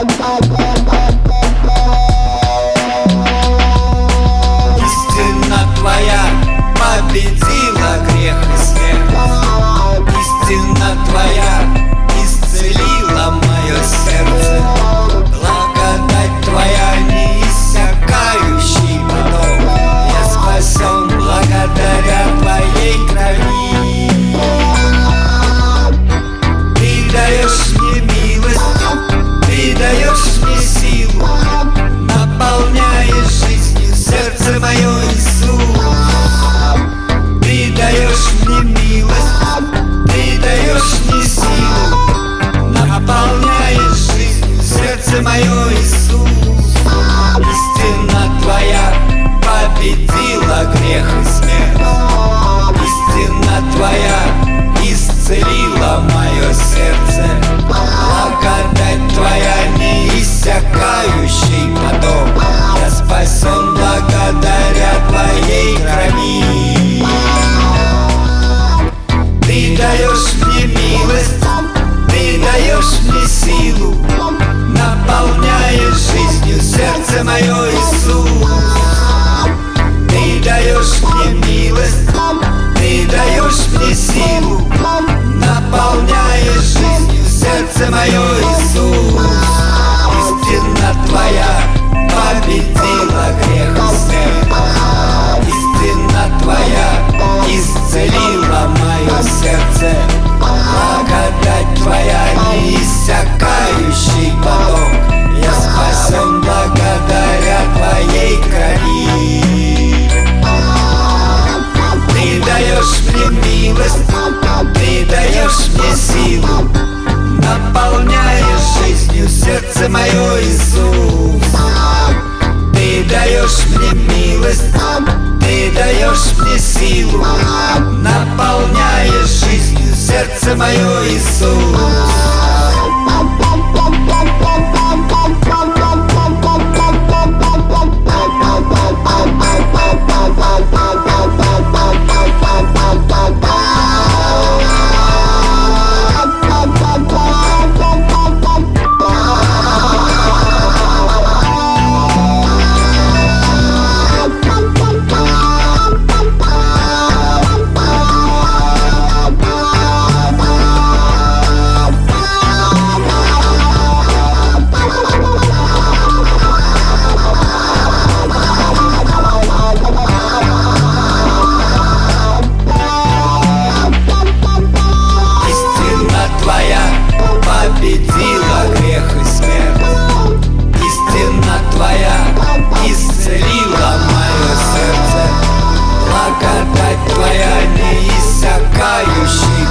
out, out.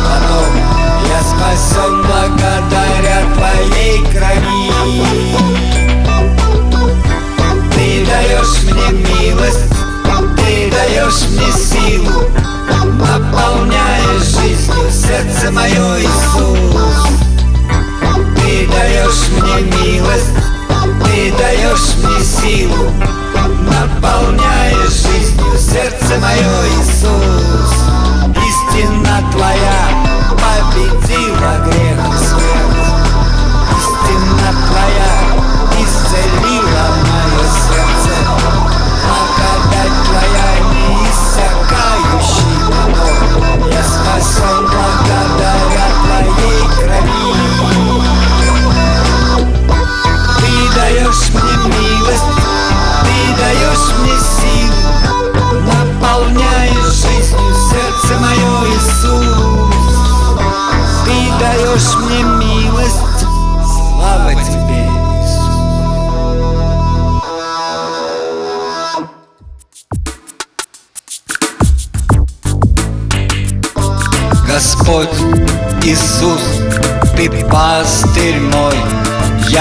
обману Я спасен благодаря твоей крови. Ты даешь мне милость, ты даешь мне силу Наполняешь жизнью сердце мое, Иисус. Ты даешь мне милость, ты даешь мне силу Наполняешь жизнью сердце мое, Иисус.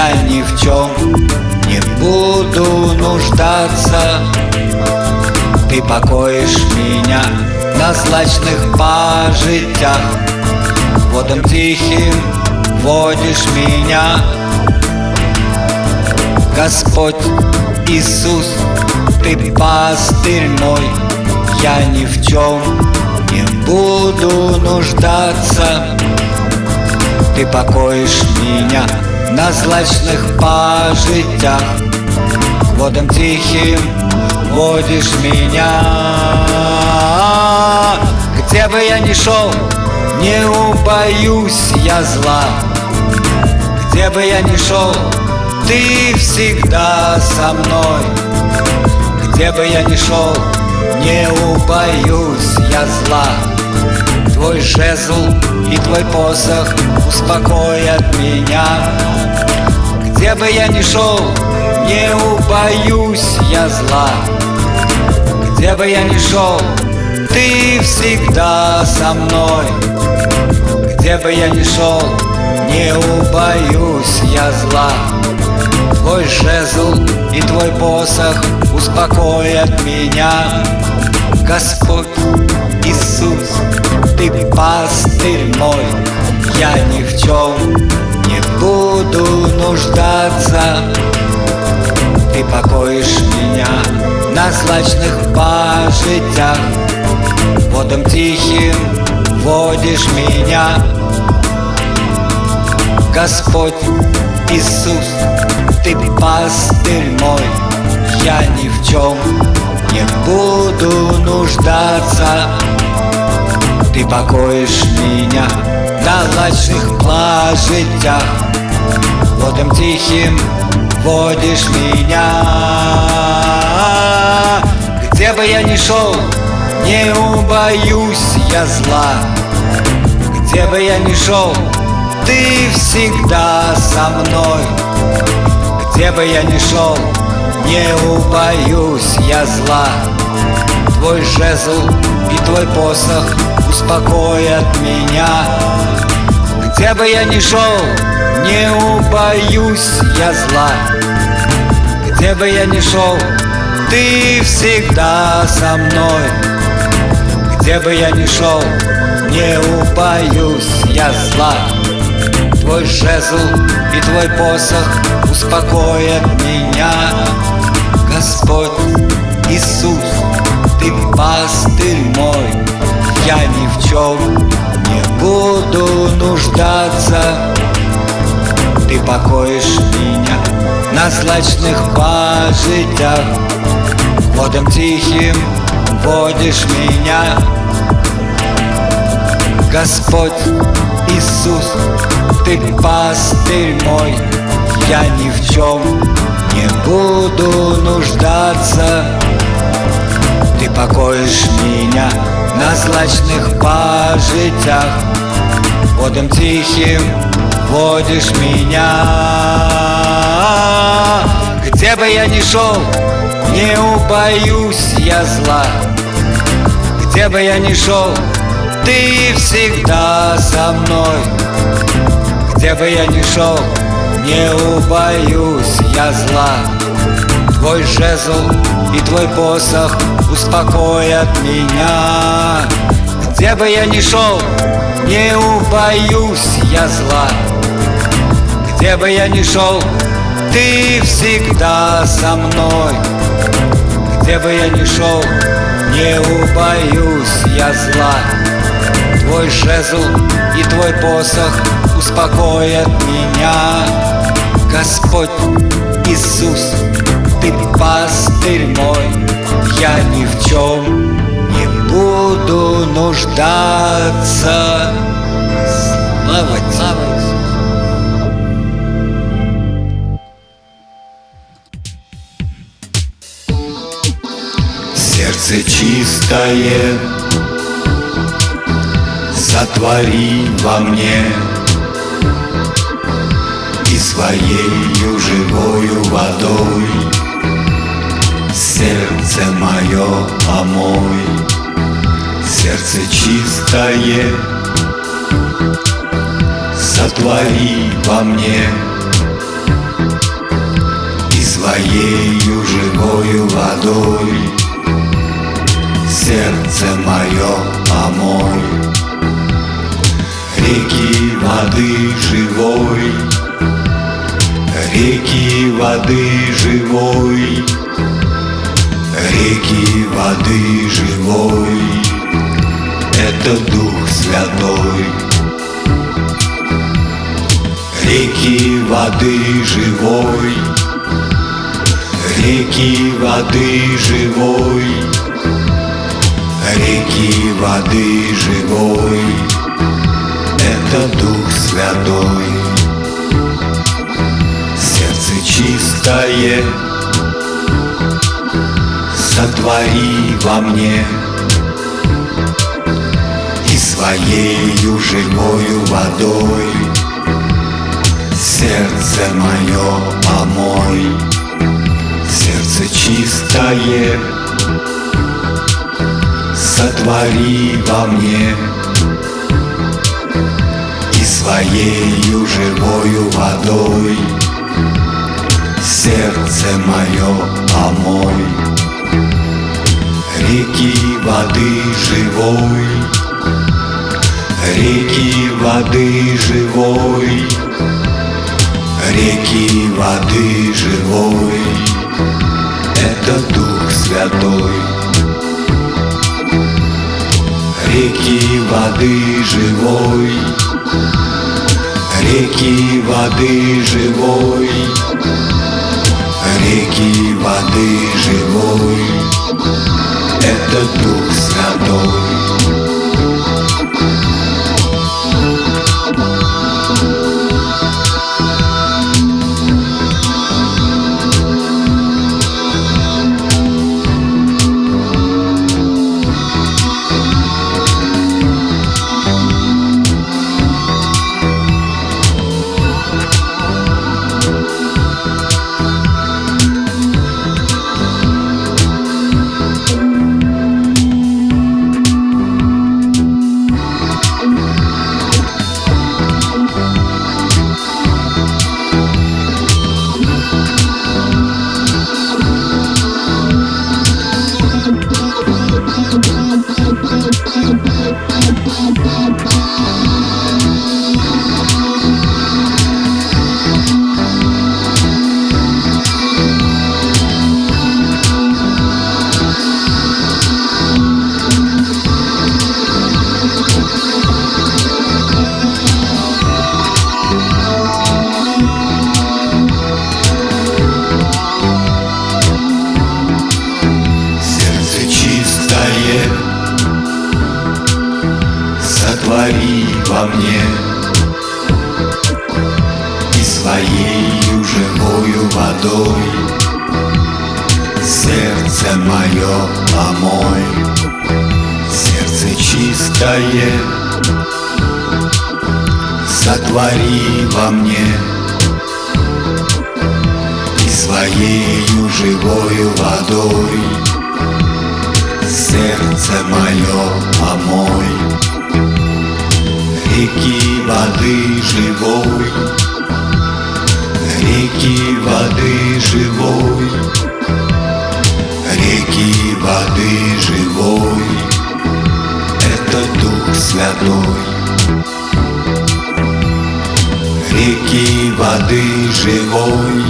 я ни в чем не буду нуждаться. Ты покоишь меня на злачных пожитях. Водом тихим водишь меня. Господь Иисус, ты пастырь мой Я ни в чем не буду нуждаться. Ты покоишь меня на злачних пажитях, водом тихим водишь меня. Где бы я ни шел, не убоюсь я зла. Где бы я ни шел, ты всегда со мной. Где бы я ни шел, не убоюсь я зла Твой жезл и твой посох успокоят меня. Где бы я ни шел, не убоюсь я зла. Где бы я ни шел, ты всегда со мной. Где бы я ни шел, не убоюсь я зла. Твой жезл и твой посох успокоят меня. Господь Иисус, Ты пастырь мой. Я ни в чем не буду нуждаться. Ты покоишь меня на злачных пажитях Водом тихим водишь меня. Господь Иисус, Ты пастырь мой. Я ни в чем не буду нуждаться Ты покоишь меня на лачных плажитях. Водом тихим водишь меня. Где бы я ни шел, не убоюсь я зла. Где бы я ни шел, ты всегда со мной. Где бы я ни шел, не убоюсь я зла Твой жезл и твой посох успокоят меня. Где бы я ни шел, не убоюсь я зла. Где бы я ни шел, ты всегда со мной. Где бы я ни шел, не убоюсь я зла. Твой жезл и твой посох успокоят меня. Господь Иисус, Ты пастырь мой. Я ни в чем не буду нуждаться. Ты покоишь меня на злачных пажитях. Водом тихим водишь меня. Господь Иисус, Ты пастырь мой. Я ни в чем не буду нуждаться Ты покоишь меня на злачных пажитях Водом тихим водишь меня. Где бы я ни шел, не убоюсь я зла. Где бы я ни шел, ты всегда со мной. Где бы я ни шел, не убоюсь я зла Твой жезл и твой посох успокоят меня. Где бы я ни шел, не убоюсь я зла. Где бы я ни шел, ты всегда со мной. Где бы я ни шел, не убоюсь я зла. Твой жезл и твой посох успокоят меня. Господь Иисус, Ты пастырь мой. Я ни в чем не буду нуждаться. Слава Тебе! Сердце чистое Сотвори во мне. И своею живою водой Сердце мое омой Сердце чистое. Сотвори во мне И своею живою водой. Сердце мое омой Реки воды живой. Реки воды живой Реки воды живой. Это Дух Святой. Реки воды живой. Реки воды живой. Реки воды живой. Это Дух Святой. Сердце чистое Сотвори во мне И своею живою водой. Сердце мое помой Сердце чистое. Сотвори во мне И своею живою водой. Сердце мое помой Реки воды живой. Реки воды живой. Реки воды живой. Это Дух Святой. Реки воды живой. Реки воды живой. Реки воды живой Это Дух Святой Сотвори во мне. И своею живою водой Сердце мое помой. Реки воды живой Реки воды живой Реки воды живой. Это Дух Святой Реки воды живой.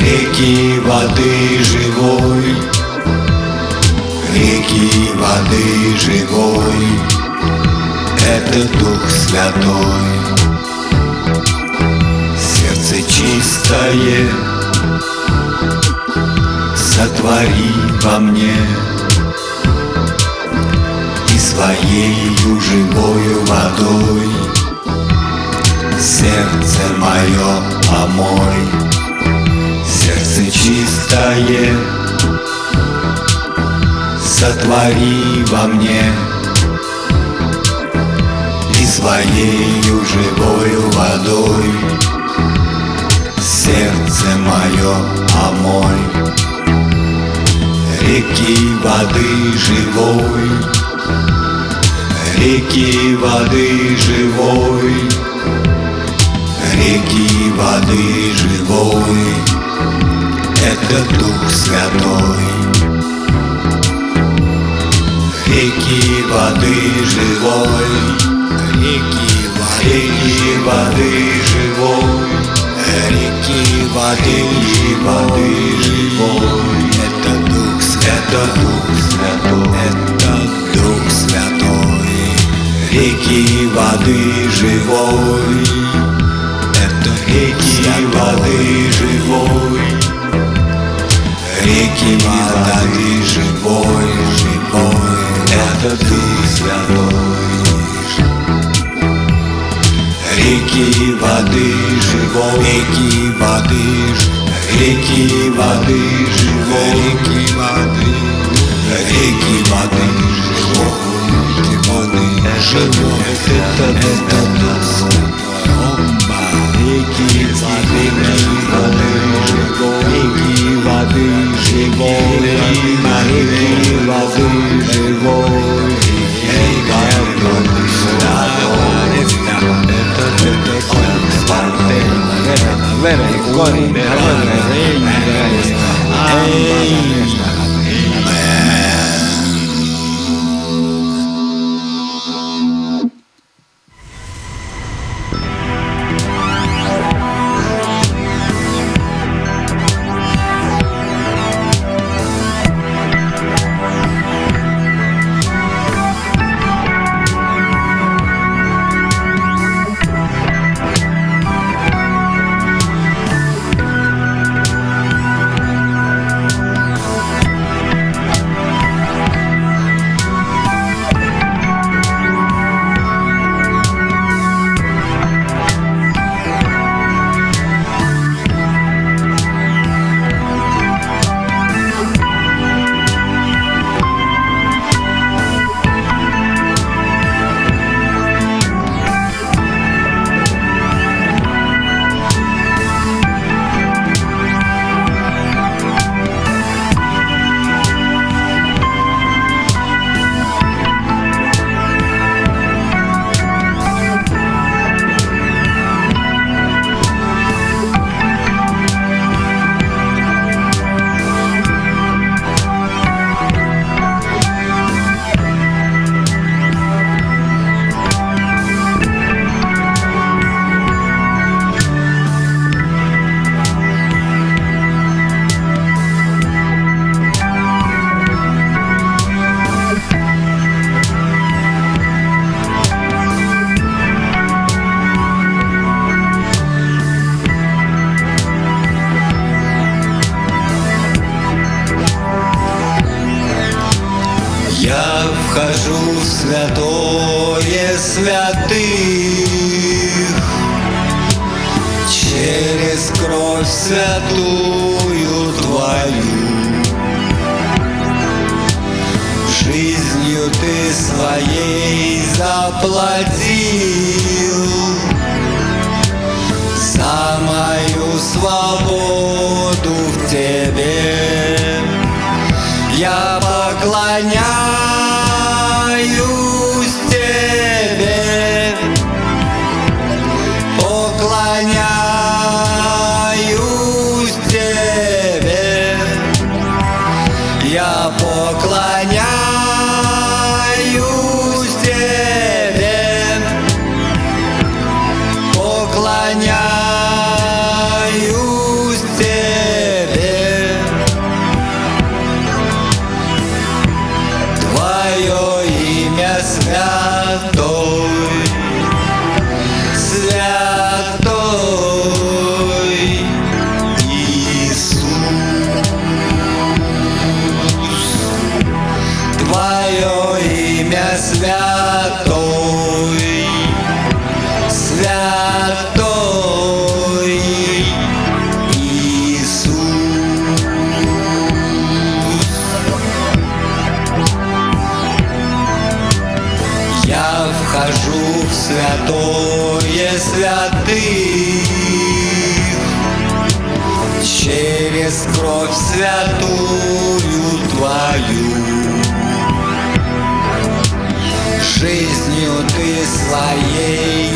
Реки воды живой. Реки воды живой. Это Дух Святой. Сердце чистое. Сотвори во мне. И своею живою водой Сердце мое помой. Сердце чистое. Сотвори во мне. И своею живою водой. Сердце мое омой Реки воды живой. Реки воды живой Реки воды живой. Это Дух Святой. Реки воды живой. Реки воды, реки воды живой. Реки воды, воды живой Это Дух Святой, Дух Святой. Это Дух Святой. Реки воды живой реки воды живой. Реки воды живой, живой. Это ты святой. Реки воды живой, реки воды, реки воды живой, реки воды, реки воды живой, реки воды живой, это это бомба, реки воды живой, реки воды живой, реки воды живой, Жизнью ты своей заплатил. За мою свободу в тебе я поклоняюсь ты своей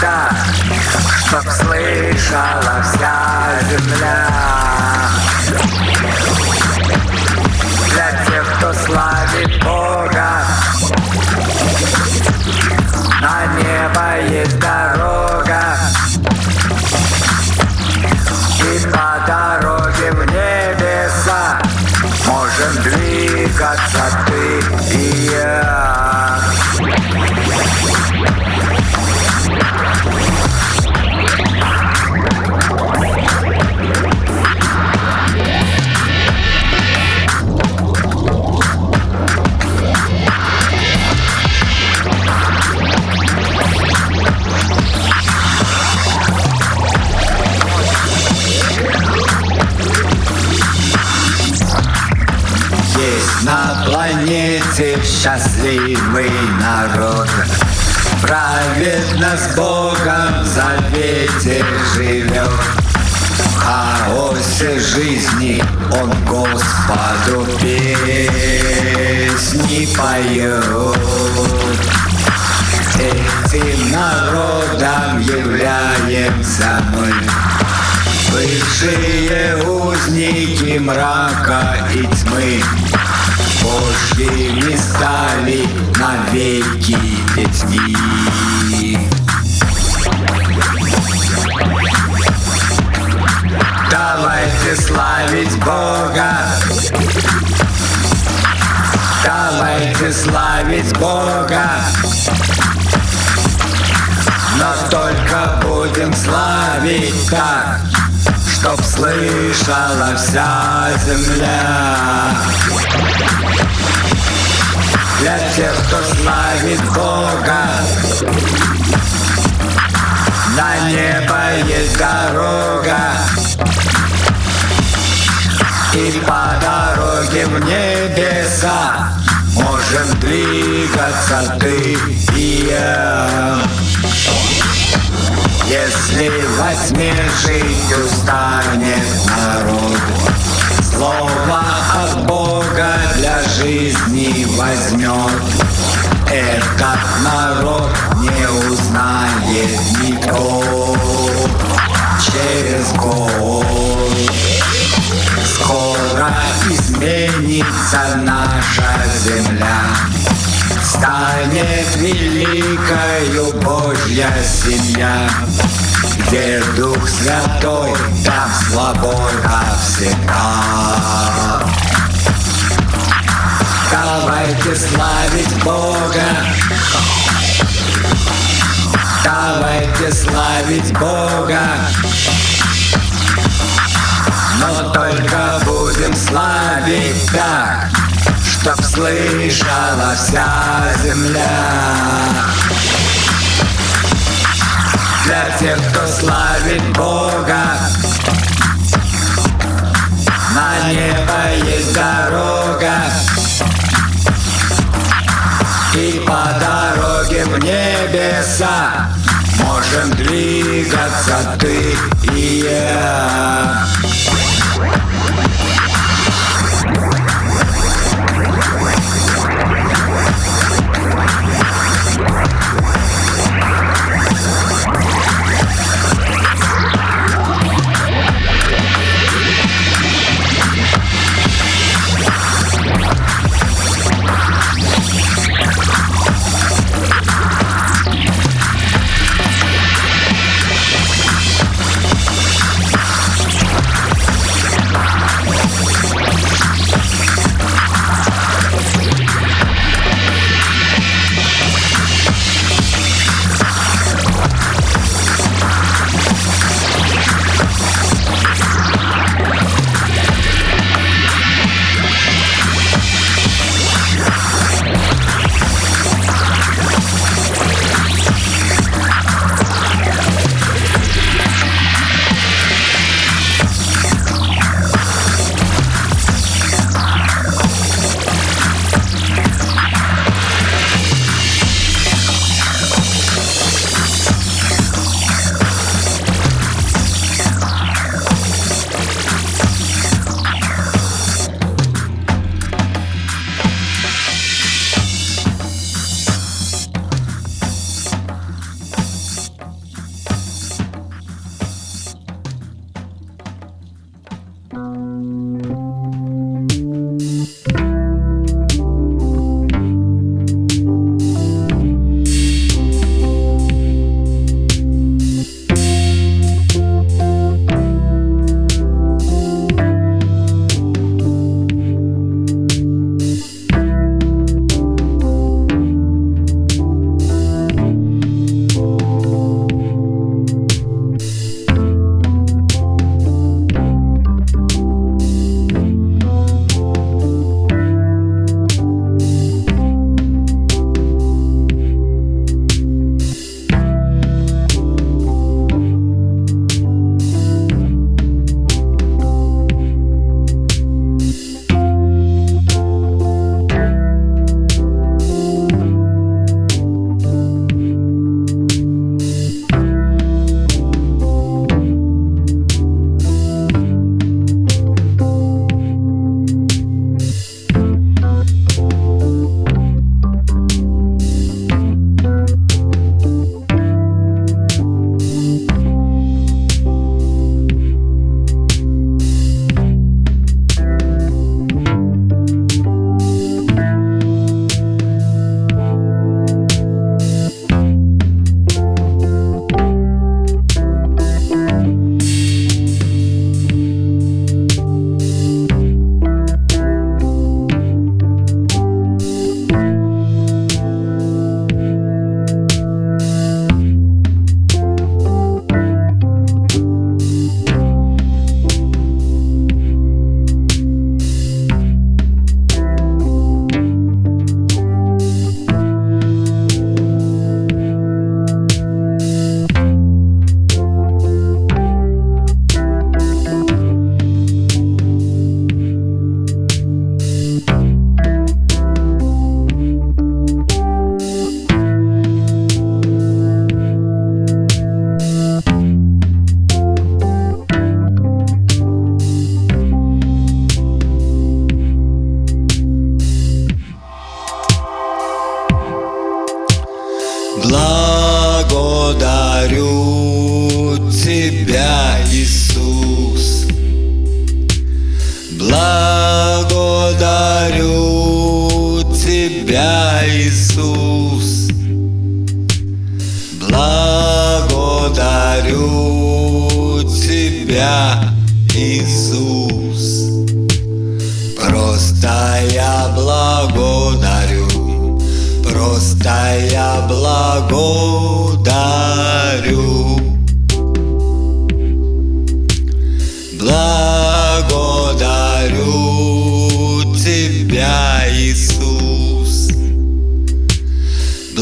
так, Чтоб слышала вся земля. Счастливый народ. Праведно с Богом в завете живет. В хаосе жизни он Господу песни поет. Этим народом являемся мы. Бывшие узники мрака и тьмы Божьими стали навеки детьми. Давайте славить Бога. Давайте славить Бога. Но только будем славить так, Чтоб слышала вся земля. Для тех, кто славит Бога, На небо есть дорога, И по дороге в небеса Можем двигаться ты и я. Если во тьме жить устанет народ, Слово от Бога для жизни возьмет. Этот народ не узнает никто через год. Скоро изменится наша земля. станет великою Божья семья, где Дух Святой, там свобода всегда. Давайте славить Бога, давайте славить Бога. Но только будем славить так, Чтоб слышала вся земля Для тех, кто славит Бога. На небо есть дорога. И по дороге в небеса Можем двигаться ты и я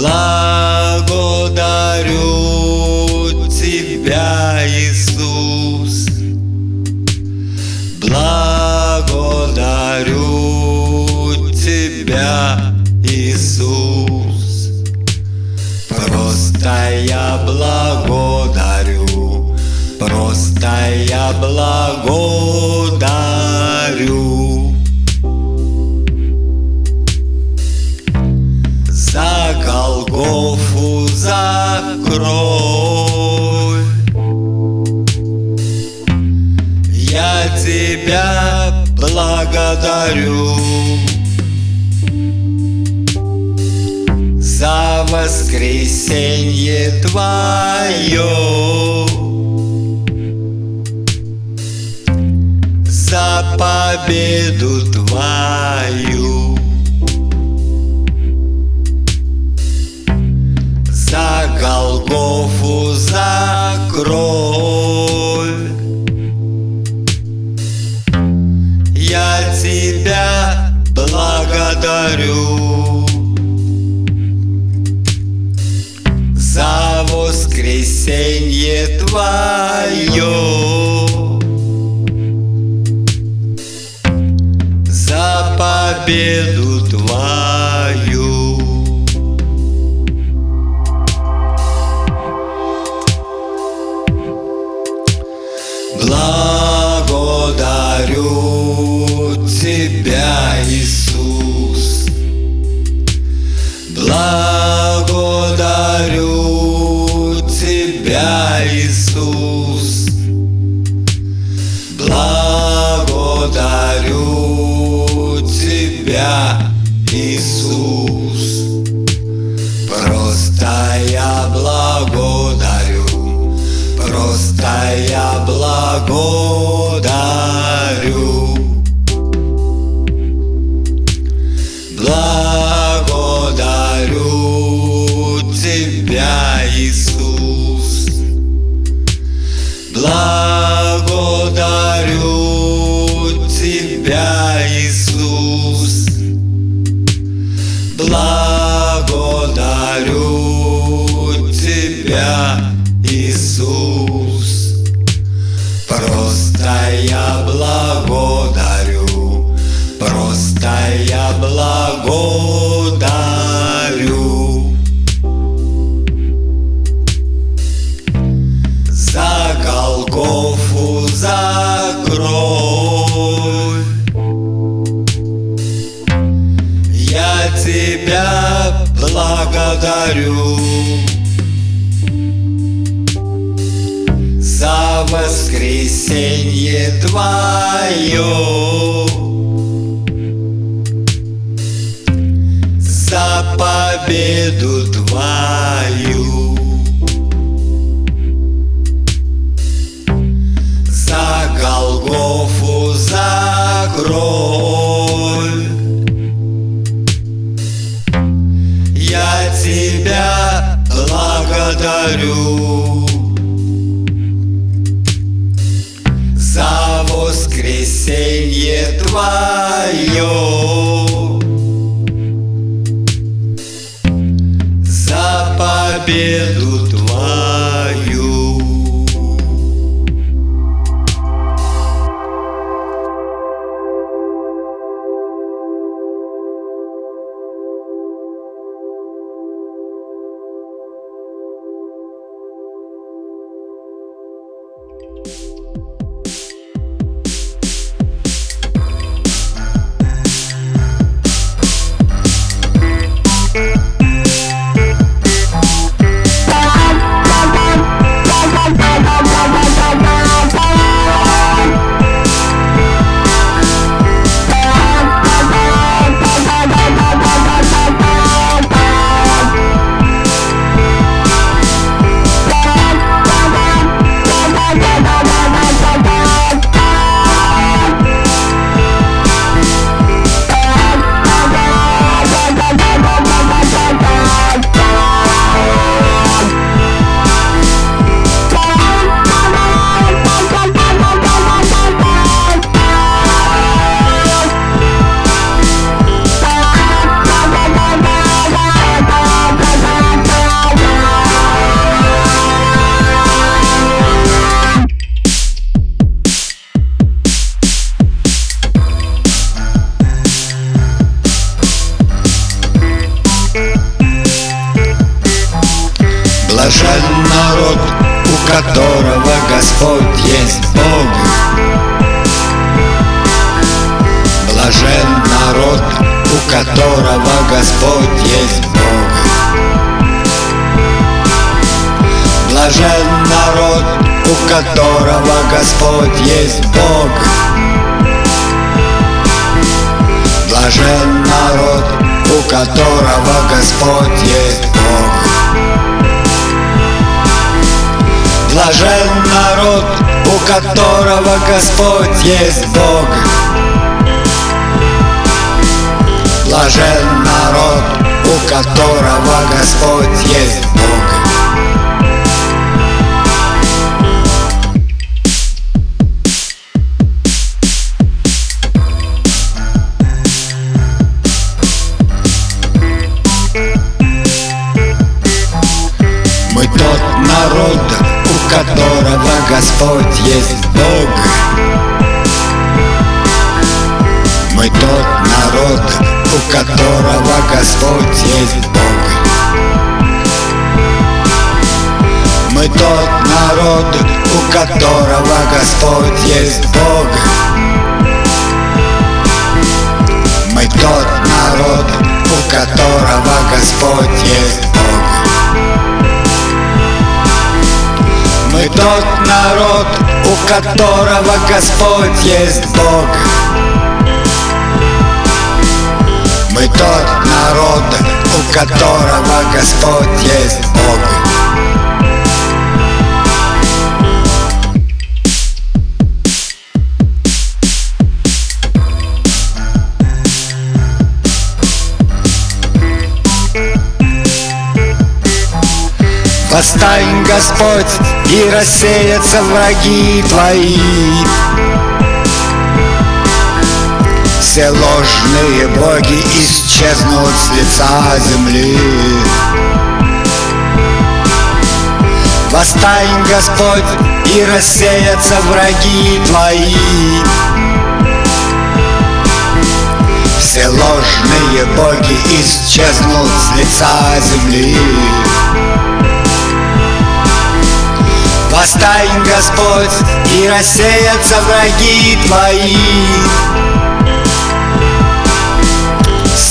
Благодарю тебя, Иисус. Благодарю тебя, Иисус. Просто я благодарю, просто я благодарю. Кровь. Я тебя благодарю За воскресенье твое За победу твою За Голгофу, за кровь Я тебя благодарю За воскресенье твое За победу твою Благодарю тебя, Иисус. За победу твою. За Голгофу, за кровь Я тебя благодарю. За воскресенье твое которого Господь есть Бог. Блажен народ, у которого Господь есть которого Господь есть Бог. Мы тот народ, у которого Господь есть Бог. Мы тот народ, у которого Господь есть Бог. Мы тот народ, у которого Господь есть Бог Мы тот народ, у которого Господь есть Бог. Восстань, Господь, и рассеются враги Твои Все ложные боги исчезнут с лица земли. Восстань, Господь, и рассеются враги Твои. Все ложные боги исчезнут с лица земли. Восстань, Господь, и рассеются враги Твои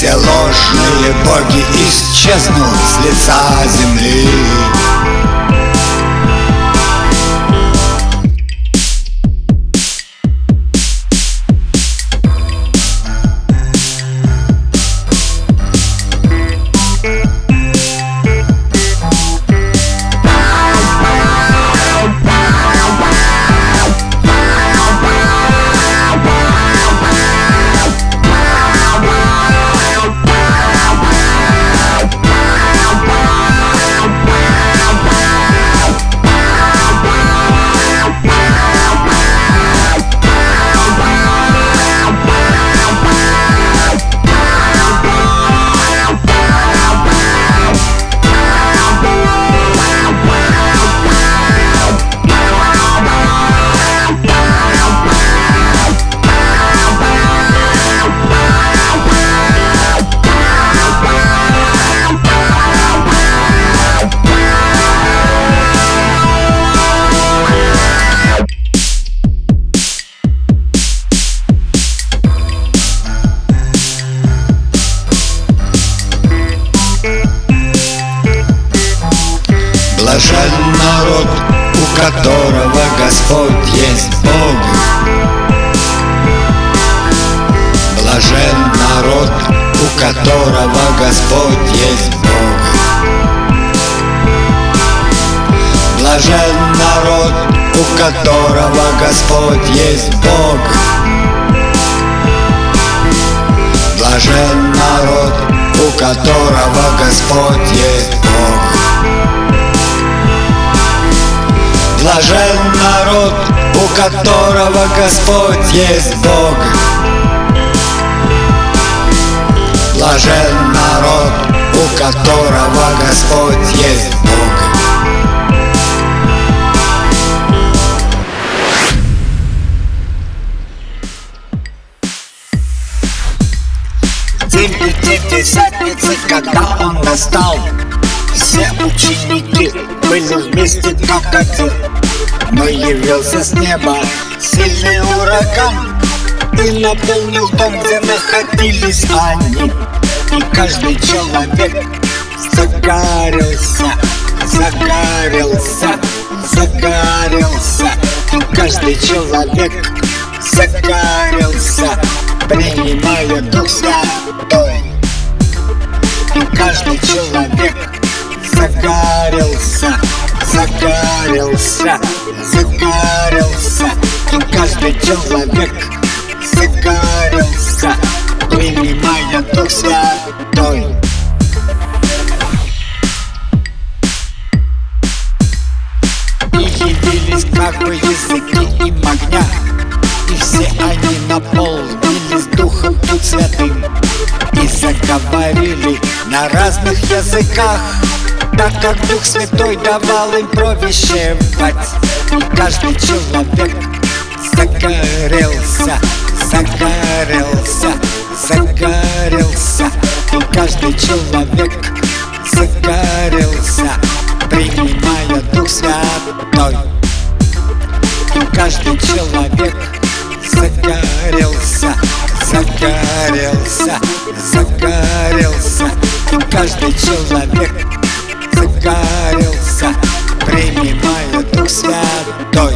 Все ложные боги исчезнут с лица земли которого Господь есть Бог. Блажен народ, у которого Господь есть Бог. Блажен народ, у которого Господь есть Бог Пятидесятницы, когда он настал Все ученики были вместе как один. Но явился с неба сильный ураган И наполнил дом, где находились они. И каждый человек загорелся Загорелся, загорелся. И каждый человек загорелся Принимая Дух Святой каждый человек загорелся Загорелся, загорелся. И каждый человек загорелся Принимая Дух Святой. И явились как бы языки им огня И все они наполнились Духом Тут Святым И заговорили на разных языках. Так как Дух Святой давал им провещевать И каждый человек загорелся Загорелся, загорелся. И каждый человек загорелся Принимая Дух Святой. И каждый человек загорелся Загорелся, загорелся каждый человек загорелся Принимая Дух Святой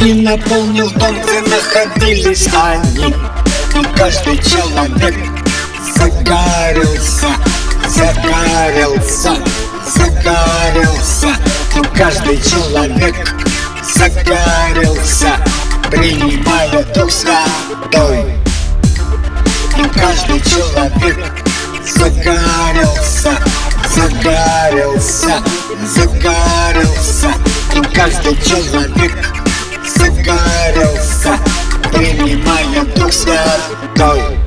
И наполнил дом, где находились они. И каждый человек загорелся Загорелся, загорелся. И каждый человек загорелся Принимая Дух Святой. И каждый человек загорелся Загорелся, загорелся. И каждый человек загорелся Принимая Дух Святой